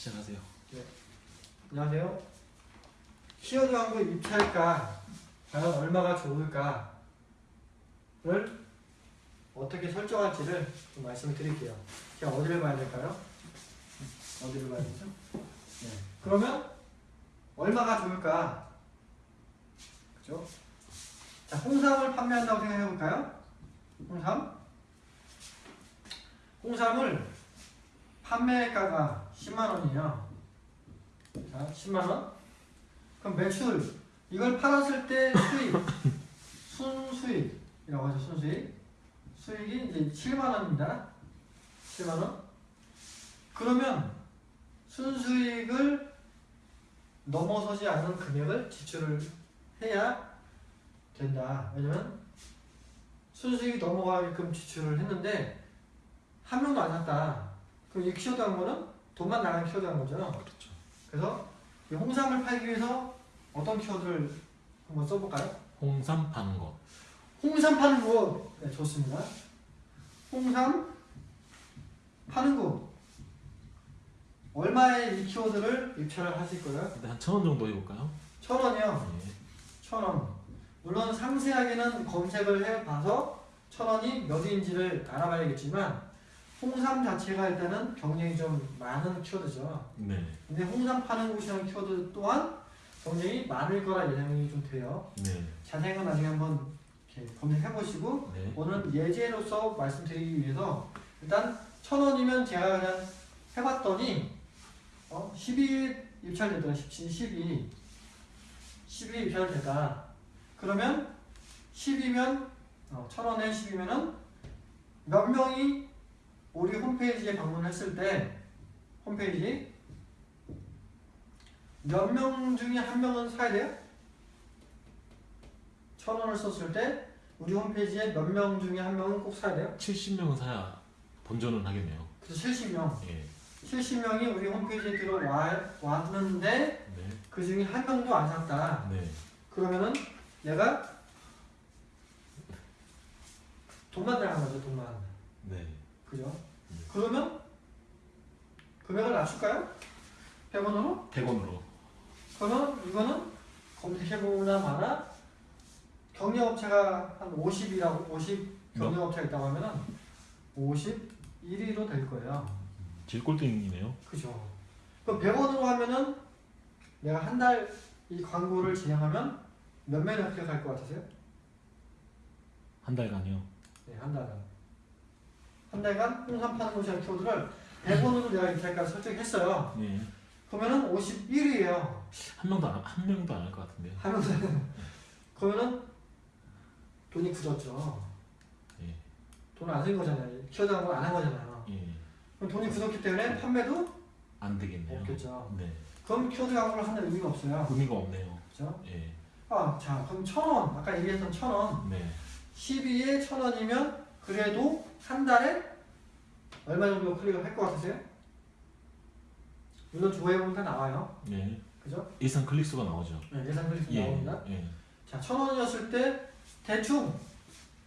시작하세요. 안녕하세요. 키워드 광고 입찰가 과연 얼마가 좋을까를 어떻게 설정할지를 좀 말씀을 드릴게요. 제가 어디를 봐야 될까요? 어디를 봐야 되죠? 네. 그러면 얼마가 좋을까? 그죠? 자, 홍삼을 판매한다고 생각해 볼까요? 홍삼? 홍삼을 판매가가 10만 원이에요. 자, 10만 원. 그럼 매출 이걸 팔았을 때 수익 순수익이라고 하죠. 순수익. 수익이 이제 7만 원입니다. 7만 원. 그러면 순수익을 넘어서지 않는 금액을 지출을 해야 된다. 왜냐면 순수익이 넘어가게끔 지출을 했는데 한 명도 안 샀다. 그럼 이 키워드 한 거는 돈만 나간 키워드 한 거죠. 그렇죠. 그래서 이 홍삼을 팔기 위해서 어떤 키워드를 한번 써볼까요? 홍삼 파는 거. 홍삼 파는 거 네, 좋습니다. 홍삼 파는 거 얼마의 이 키워드를 입찰을 하실 거예요? 근데 한천 원 정도 해볼까요? 천 원이요. 예. 천 원. 물론 상세하게는 검색을 해봐서 천 원이 몇인지를 알아봐야겠지만 홍삼 자체가 일단은 경쟁이 좀 많은 키워드죠. 네. 근데 홍삼 파는 곳이라는 키워드 또한 경쟁이 많을 거라 예상이 좀 돼요. 네. 자세한 건 나중에 한번 이렇게 검색해 보시고 네. 오늘 예제로서 말씀드리기 위해서 일단 천 원이면 제가 그냥 해봤더니 어 12일 입찰되더라 17, 12 12일 입찰되다 그러면 10이면 어, 천 원에 10이면은 몇 명이 우리 홈페이지에 방문했을 때 홈페이지 몇 명 중에 한 명은 사야 돼요? 천 원을 썼을 때 우리 홈페이지에 몇 명 중에 한 명은 꼭 사야 돼요? 70명은 사야 본전은 하겠네요. 그래서 70명. 예. 70명이 우리 홈페이지에 들어와 왔는데 네. 그 중에 한 명도 안 샀다. 네. 그러면은 얘가 돈만 나간 거죠, 돈만. 네. 그죠? 네. 그러면 금액을 낮출까요? 100원으로? 100원으로. 그러면 이거는 검색해보나 마나 경력업체가 한 50이라고 50 경력업체가 있다고 하면은 51위로 될 거예요. 제일 꼴등이네요. 그죠. 그럼 100원으로 하면은 내가 한 달 이 광고를 진행하면 몇 명이 합격할 것 같으세요? 한 달간요. 네, 한 달간. 한 달간 홍삼 파는 곳이라는 키워드를 100원으로 내가 입찰가 설정했어요. 예. 그러면은 51위예요. 한 명도 안, 한 명도 안 할 것 같은데요. 하면은 그러면은 돈이 굳었죠. 예. 돈안쓴 거잖아요. 키워드 광고 안한 거잖아요. 예. 그럼 돈이 굳었기 때문에 판매도 안 되겠네요. 없겠죠. 네. 그럼 키워드 광고를 하는 의미가 없어요. 의미가 없네요. 그죠? 예. 아, 자, 그럼 천 원. 아까 얘기했던 천 원. 네. 12에 천 원이면 그래도 한 달에 얼마 정도 클릭을 할 것 같으세요? 물론 조회해보면 다 나와요. 네. 그죠? 예상 클릭 수가 나오죠. 네, 예상 클릭 수 예. 나옵니다. 예. 자, 천 원이었을 때 대충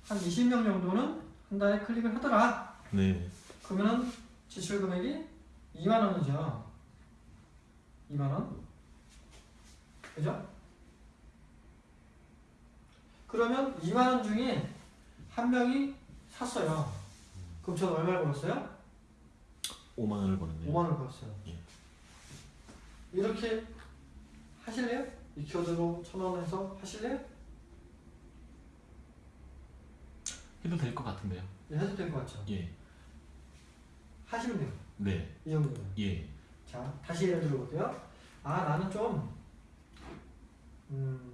한 20명 정도는 한 달에 클릭을 하더라. 네. 그러면은 지출 금액이 2만 원이죠. 2만 원. 그죠? 그러면 2만 원 중에 한 명이 샀어요. 그럼 저는 얼마를 벌었어요? 5만 원을 버는데요. 5만 원을 벌었어요. 예. 이렇게 하실래요? 이 키워드로 천 원에서 하실래요? 해도 될 것 같은데요. 네, 해도 될 것 같죠? 예. 하시면 돼요. 네. 이 정도면. 예. 자, 다시 예를 들어볼게요. 아, 나는 좀, 음,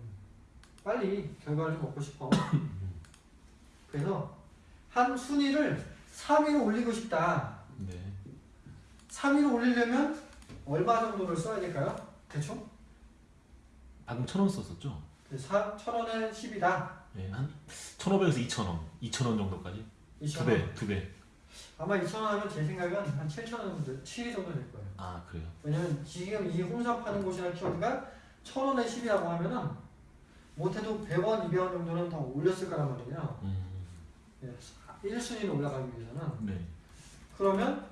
빨리 결과를 좀 얻고 싶어. 그래서 한 순위를 3위로 올리고 싶다. 네. 3위로 올리려면 얼마 정도를 써야 될까요? 대충? 방금 천 원 썼었죠? 그 사, 천 원에 10이다. 예. 한 1,500에서 2,000원. 2,000원 정도까지. 2천 두 원. 배, 두 배. 아마 2천 원 하면 제 생각은 한 7천 원 정도, 7위 정도 될 거예요. 아, 그래요. 왜냐면 지금 이 홍삼 파는 곳이라는 키워드가 천 원에 10이라고 하면은 못해도 100원, 200원 정도는 더 올렸을 거란 말이에요. 음. 1순위로 올라가기 위해서는 네. 그러면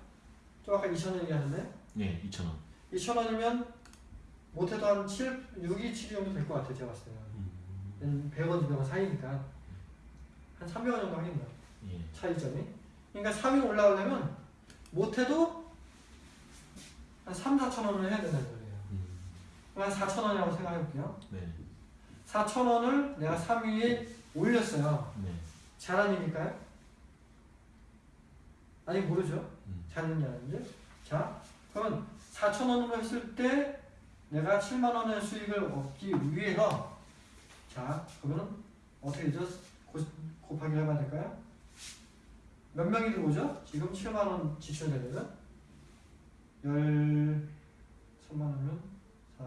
저 아까 2천 원 얘기하는데 네, 2,000원. 2천 원이면 못해도 한 7, 6, 2, 7 정도 될 것 같아요. 제가 봤을 때는. 음, 100원, 200원 사이니까 한 300원 정도 하겠네요. 예. 차이점이. 그러니까 3위로 올라오려면 못해도 한 3, 4천 원을 해야 된다는 소리예요. 음, 한 4천 원이라고 생각해 볼게요. 네. 4천 원을 내가 3위에 올렸어요. 네. 잘한 일일까요? 아직 모르죠. 음, 안 했는지. 자, 그러면 4천 원으로 했을 때 내가 7만 원의 수익을 얻기 위해서 자, 그러면 어떻게 되죠? 고, 곱하기를 해봐야 될까요? 몇 명이 들어오죠? 지금 7만 원 지출되려면 10, 3만 원이면 4,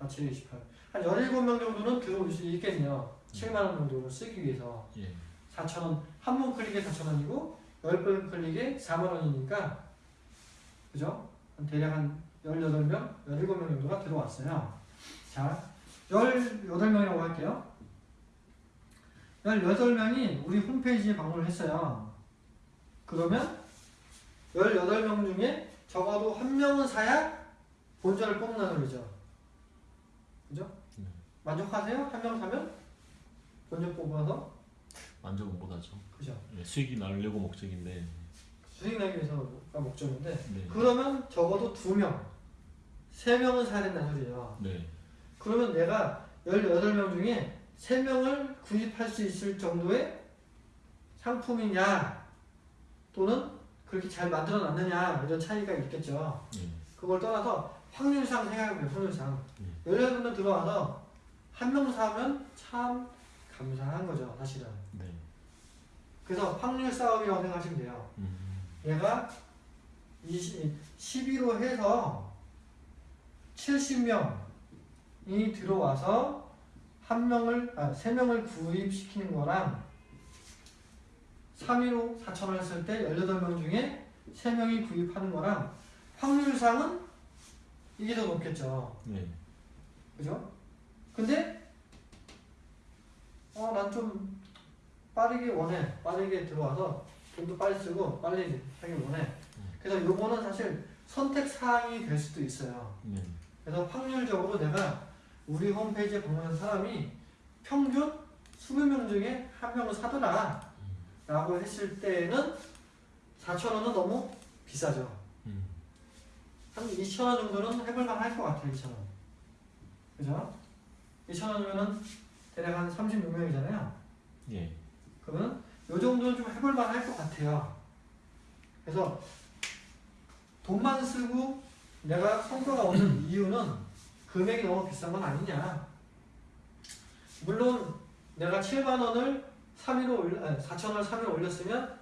4, 7, 28. 한 17명 정도는 들어올 수 있겠네요. 7만 원 정도를 쓰기 위해서. 예. 4,000원 한 번 클릭에 4,000원이고 10번 클릭에 4만 원이니까 그죠? 한 대략 한 18명, 17명 정도가 들어왔어요. 자, 18명이라고 할게요. 18명이 우리 홈페이지에 방문을 했어요. 그러면 18명 중에 적어도 한 명은 사야 본전을 뽑는 소리죠. 그죠? 네. 만족하세요? 한 명 사면 본전 뽑아서 만족은 못하죠. 그죠? 예, 수익이 나려고 목적인데. 수익 나기 위해서가 목적인데 네. 그러면 적어도 두 명, 세 명은 사야 된다는 소리예요. 네. 그러면 내가 18명 중에 세 명을 구입할 수 있을 정도의 상품이냐 또는 그렇게 잘 만들어 놨느냐 이런 차이가 있겠죠. 예. 그걸 떠나서 확률상 생각해보면 확률상 예. 18분들 들어와서 한 명 사면 참 감사한 거죠 사실은. 네. 그래서 확률 싸움이라고 생각하시면 돼요. 음, 얘가 20, 12로 해서 70명이 들어와서 한 명을 아, 세 명을 구입시키는 거랑 3위로 4천원 했을 때 18명 중에 3명이 구입하는 거랑 확률상은 이게 더 높겠죠. 네. 그죠? 근데 어 난좀 빠르게 원해 빠르게 들어와서 돈도 빨리 쓰고 빨리 하길 원해. 그래서 요거는 사실 선택 사항이 될 수도 있어요. 네. 그래서 확률적으로 내가 우리 홈페이지에 방문한 사람이 평균 20명 중에 한 명을 사더라 라고 했을 때는 4,000원은 너무 비싸죠. 음, 한 2,000원 정도는 해볼만 할 것 같아요 2,000원. 그죠? 2,000원이면은 대략 한 36명이잖아요. 예. 그러면 요 정도는 좀 해볼만 할 것 같아요. 그래서 돈만 쓰고 내가 성과가 없는 이유는 금액이 너무 비싼 건 아니냐. 물론 내가 7만 원을 3위로 올려, 아니 4천 원을 3위로 올렸으면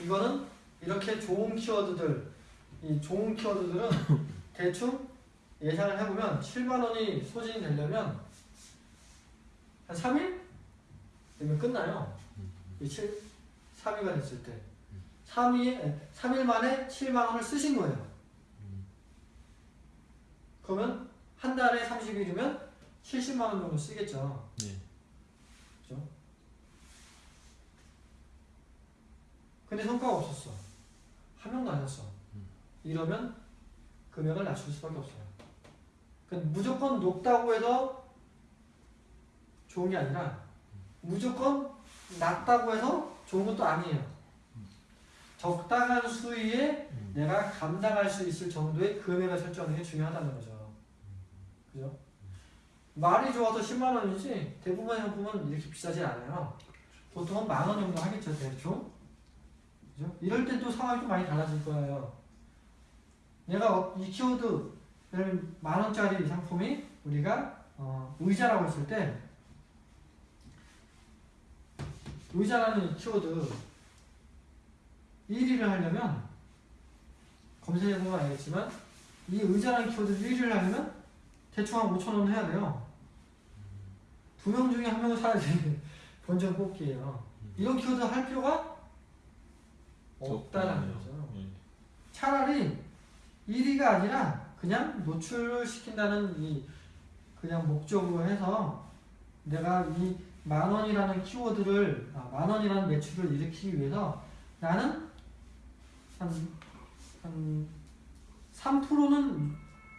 이거는 이렇게 좋은 키워드들, 이 좋은 키워드들은 대충 예상을 해보면 7만 원이 소진이 되려면 한 3일? 되면 끝나요. 이 7, 3위가 됐을 때 3위, 3일 만에 7만 원을 쓰신 거예요. 음, 그러면 한 달에 30일이면 70만 원 정도 쓰겠죠. 네. 그죠? 근데 성과가 없었어. 한 명도 안 샀어. 이러면 금액을 낮출 수밖에 없어요. 그러니까 무조건 높다고 해서 좋은 게 아니라 무조건 낮다고 해서 좋은 것도 아니에요. 적당한 수위에 음, 내가 감당할 수 있을 정도의 금액을 설정하는 게 중요하다는 거죠. 그죠? 말이 좋아서 10만 원이지 대부분의 상품은 이렇게 비싸지 않아요. 보통은 만 원 정도 하겠죠, 대충. 그죠? 이럴 때 또 상황이 좀 많이 달라질 거예요. 얘가 어- 이 키워드를 만 원짜리 상품이 우리가 어, 의자라고 했을 때 의자라는 이 키워드 1위를 하려면 검색해보면 알겠지만 이 의자라는 키워드 1위를 하려면 대충 한 5천 원 해야 돼요. 두 명 중에 한 명은 사야 되는 본전 뽑기예요. 이런 키워드 할 필요가 없다라는 거죠. 예. 차라리 1위가 아니라 그냥 노출을 시킨다는 이 그냥 목적으로 해서 내가 이 만 원이라는 키워드를 아, 만 원이라는 매출을 일으키기 위해서 나는 한, 한 3%는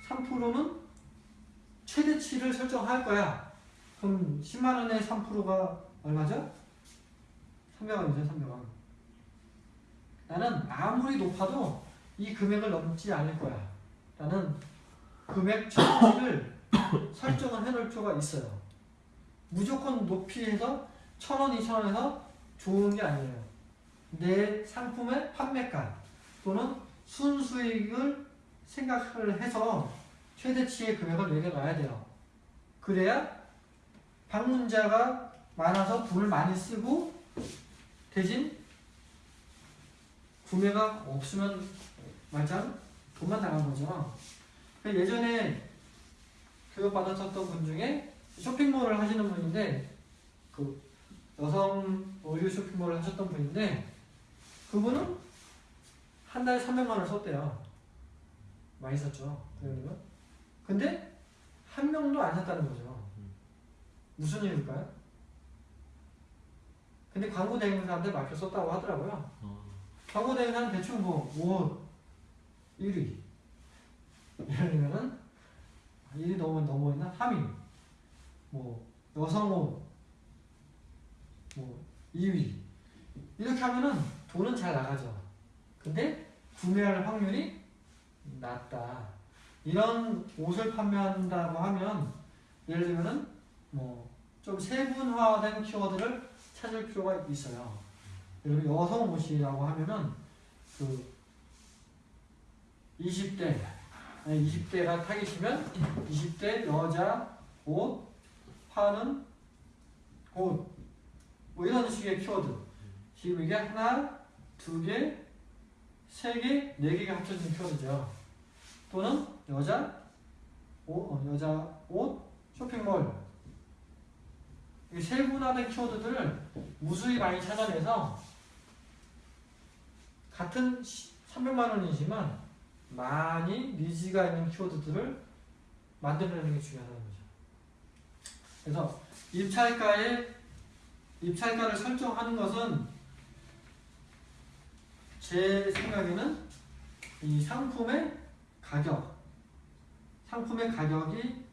3%는 최대치를 설정할 거야. 그럼 10만 원의 3%가 얼마죠? 300원이죠, 300원. 나는 아무리 높아도 이 금액을 넘지 않을 거야. 라는 금액 최대치를 설정을 해놓을 필요가 있어요. 무조건 높이 해서 천 원, 이천 원에서 좋은 게 아니에요. 내 상품의 판매가 또는 순수익을 생각을 해서 최대치의 금액을 매겨놔야 돼요. 그래야 방문자가 많아서 돈을 많이 쓰고 대신 구매가 없으면 말짱 돈만 나간 거죠. 그 예전에 교육받았었던 분 중에 쇼핑몰을 하시는 분인데 그 여성 의류 쇼핑몰을 하셨던 분인데 그분은 한 달에 300만 원을 썼대요. 많이 썼죠. 그러면 근데 한 명도 안 샀다는 거죠. 무슨 이유일까요? 근데 광고 대행사한테 맡겨 썼다고 하더라고요. 어, 광고 대행사는 대충 뭐 옷 1위 예를 들면은 1위 넘어 넘어있나 3위 뭐 여성 옷뭐 2위 이렇게 하면은 돈은 잘 나가죠. 근데 구매할 확률이 낮다. 이런 옷을 판매한다고 하면 예를 들면은 뭐 좀 세분화된 키워드를 찾을 필요가 있어요. 들면 여성 옷이라고 하면은 그 20대 아니 20대가 타깃이면 20대 여자 옷 파는 옷뭐 이런 식의 키워드 지금 이게 하나 두 개 세 개, 네 개가 합쳐진 키워드죠. 또는 여자 옷, 어, 여자 옷 쇼핑몰 이 세분화된 키워드들을 무수히 많이 찾아내서 같은 300만 원이지만 많이 니즈가 있는 키워드들을 만들어내는 게 중요하다는 거죠. 그래서 입찰가에 입찰가를 설정하는 것은 제 생각에는 이 상품의 가격, 상품의 가격이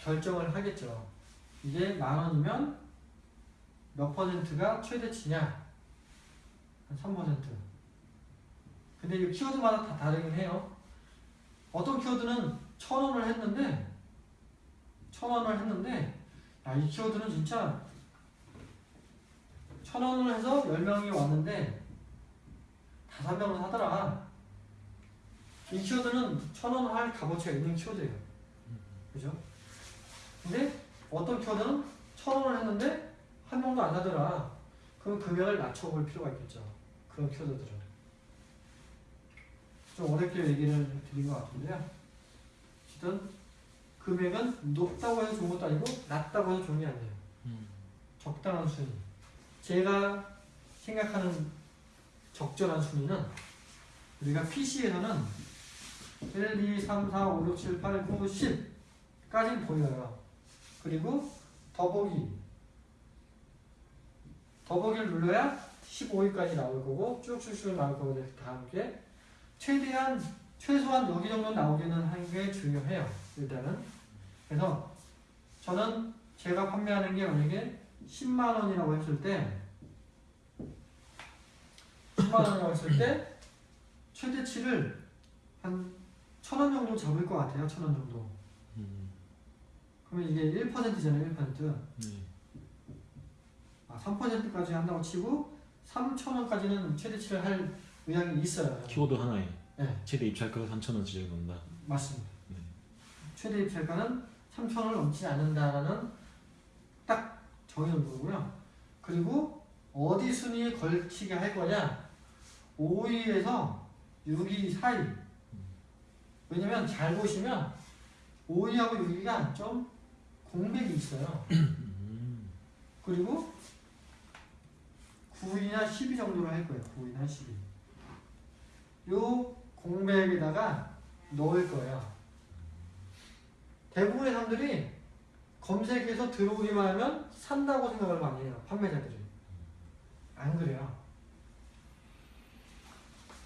결정을 하겠죠. 이게 만 원이면 몇 퍼센트가 최대치냐? 한 3%. 근데 이 키워드마다 다 다르긴 해요. 어떤 키워드는 천 원을 했는데, 천 원을 했는데, 야, 이 키워드는 진짜 천 원을 해서 10명이 왔는데, 다섯 명은 사더라. 이 키워드는 천 원 할 값어치가 있는 키워드예요. 그죠? 근데 어떤 키워드는 천 원을 했는데 한 명도 안 사더라. 그럼 금액을 낮춰볼 필요가 있겠죠. 그런 키워드들은. 좀 어렵게 얘기를 드린 것 같은데요. 어쨌든 금액은 높다고 해서 좋은 것도 아니고 낮다고 해서 좋은 게 아니에요. 음, 적당한 순위. 제가 생각하는 적절한 순위는 우리가 PC에서는 1, 2, 3, 4, 5, 6, 7, 8, 9, 10까지 보여요. 그리고 더보기. 더보기를 눌러야 15위까지 나올 거고 쭉쭉쭉 나올 거고 다 함께 최대한 최소한 여기 정도 나오기는 하는 게 중요해요. 일단은 그래서 저는 제가 판매하는 게 만약에 10만 원이라고 했을 때 10만 원이라고 했을 때 최대치를 한 천 원 정도 잡을 것 같아요. 천 원 정도. 음, 그러면 이게 1%잖아요. 1%. 네. 아, 3%까지 한다고 치고 3,000원까지는 최대치를 할 의향이 있어요. 키워드 하나에 네. 최대 입찰가가 3,000원 지정해 놓는다. 맞습니다. 네. 최대 입찰가는 3,000원을 넘지 않는다라는 딱 정해놓은 거고요. 그리고 어디 순위에 걸치게 할 거냐? 5위에서 6위 사이. 왜냐면 잘 보시면 5위하고 6위가 좀 공백이 있어요. 음, 그리고 9위나 10위 정도로 할 거예요. 9위나 10위. 요 공백에다가 넣을 거예요. 대부분의 사람들이 검색해서 들어오기만 하면 산다고 생각을 많이 해요. 판매자들이. 안 그래요.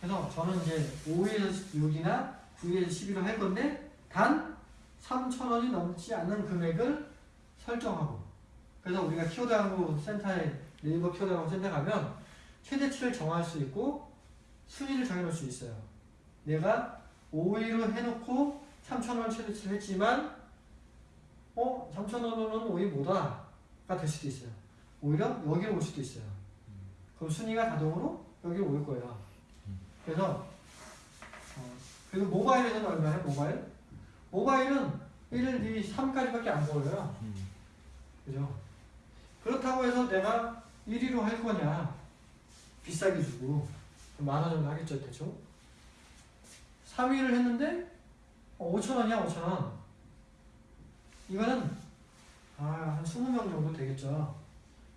그래서 저는 이제 5위에서 6위나 9에 11을 할 건데 단 3,000원이 넘지 않는 금액을 설정하고 그래서 우리가 키워드 광고 센터에 네이버 키워드 광고 센터 가면 최대치를 정할 수 있고 순위를 정해놓을 수 있어요. 내가 5위로 해놓고 3,000원 최대치를 했지만 어? 3,000원은 5위 뭐다가 될 수도 있어요. 오히려 여기로 올 수도 있어요. 그럼 순위가 자동으로 여기로 올 거예요. 그래서 어, 그리고 모바일에서는 얼마예요? 모바일? 모바일은 1, 2, 3까지밖에 안 보여요. 음. 그죠? 그렇다고 해서 내가 1위로 할 거냐? 비싸게 주고 만 원 정도 하겠죠 대충 3위를 했는데 5천 원이야 5천 원 이거는 아, 한 20명 정도 되겠죠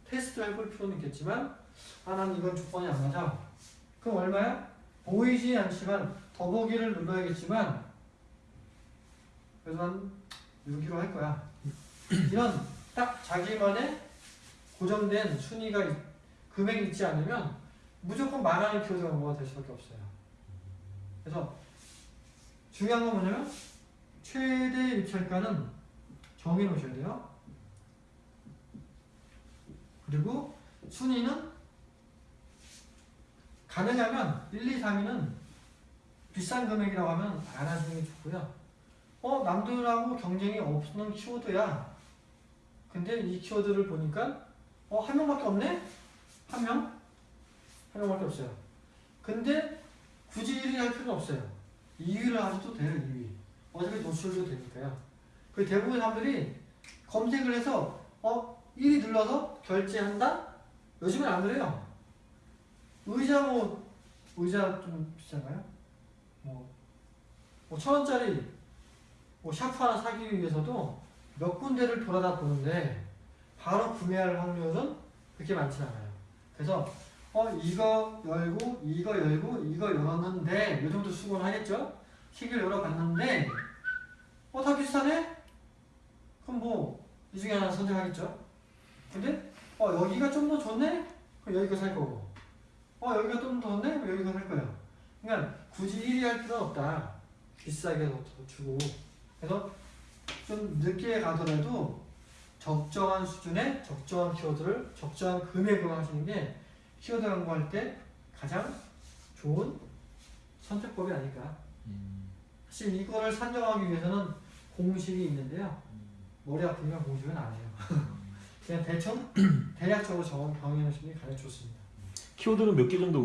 테스트를 해볼 필요는 있겠지만 아, 난 이건 조건이 안 맞아 그럼 얼마야? 보이지 않지만 더보기를 눌러야겠지만 그래서 한 6위로 할 거야 이런 딱 자기만의 고정된 순위가 있- 금액이 있지 않으면 무조건 망하는 키워드 광고가 될 수밖에 없어요. 그래서 중요한 건 뭐냐면 최대 입찰가는 정해 놓으셔야 돼요. 그리고 순위는 가능하면 1, 2, 3위는 비싼 금액이라고 하면 안 하시는 게 좋고요. 어 남들하고 경쟁이 없는 키워드야. 근데 이 키워드를 보니까 어한 명밖에 없네? 한 명? 한 명밖에 없어요. 근데 굳이 1위 할 필요는 없어요. 2위를 하셔도 돼요, 2위. 어차피 노출도 되니까요. 그 대부분 사람들이 검색을 해서 어 1위 눌러서 결제한다? 요즘은 안 그래요. 의자 뭐 의자 좀 비싼가요? 뭐, 뭐 천 원짜리 뭐 샤프 하나 사기 위해서도 몇 군데를 돌아다 보는데 바로 구매할 확률은 그렇게 많지 않아요. 그래서 어 이거 열고 이거 열고 이거 열었는데 이 정도 수고는 하겠죠? 시계를 열어봤는데 어 다 비슷하네? 그럼 뭐 이 중에 하나 선택하겠죠? 근데 어 여기가 좀 더 좋네? 그럼 여기가 살 거고 어 여기가 좀 더 좋네? 그럼 여기가 살 거예요. 그러니까 굳이 1위 할 필요는 없다. 비싸게 더 주고 그래서 좀 늦게 가더라도 적정한 수준의 적정한 키워드를 적정한 금액으로 하시는 게 키워드 광고할 때 가장 좋은 선택법이 아닐까. 음. 사실 이거를 산정하기 위해서는 공식이 있는데요. 머리 아프면 공식은 안 해요. 그냥 대충 대략적으로 게 가장 좋습니다. 키워드는 몇 개 정도